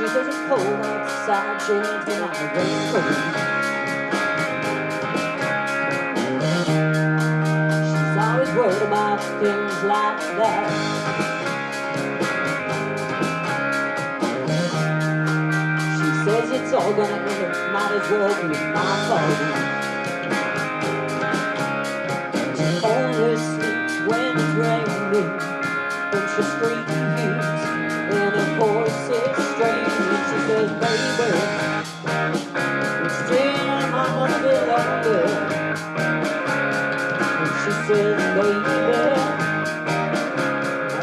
She says it's cold outside, she hands me my raincoat. She's always worried about things like that. She says it's all gonna end, might as well be my fault. Only sleeps when it's raining, when she screams, And she says, baby, well,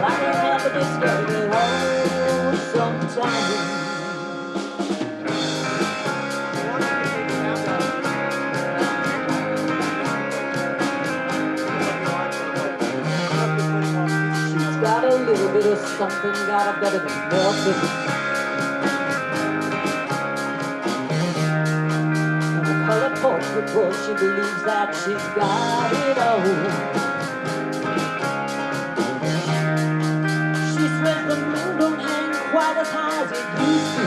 I help but just get it home sometimes. She's got a little bit of something, got a better than nothing. Portrait she believes that she's got it all. She swears the moon don't hang quite as high as it used to.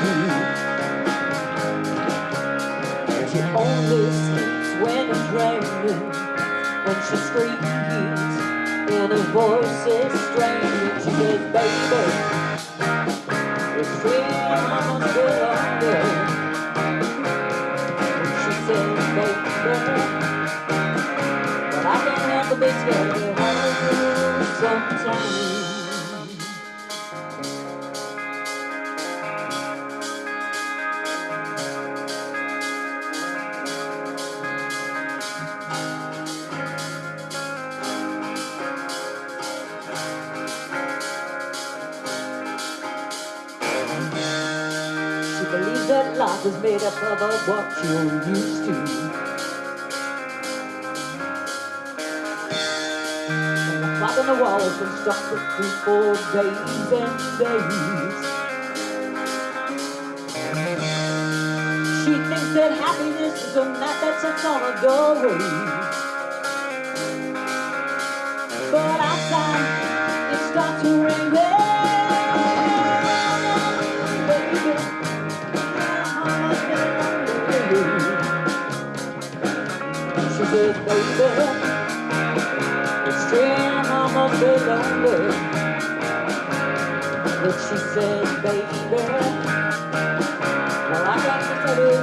She only sleeps when it's raining, when she screams, and her voice is strange. And she says, baby, but I but be scared of sometimes. She believes that life is made up of what you're used to. And the clock on the wall for three, four days and days. She thinks that happiness is a mat that sits on a doorway. But outside, it starts to rain. She says, baby, it's true, I must be lonely. But she said, baby, well, I got to tell you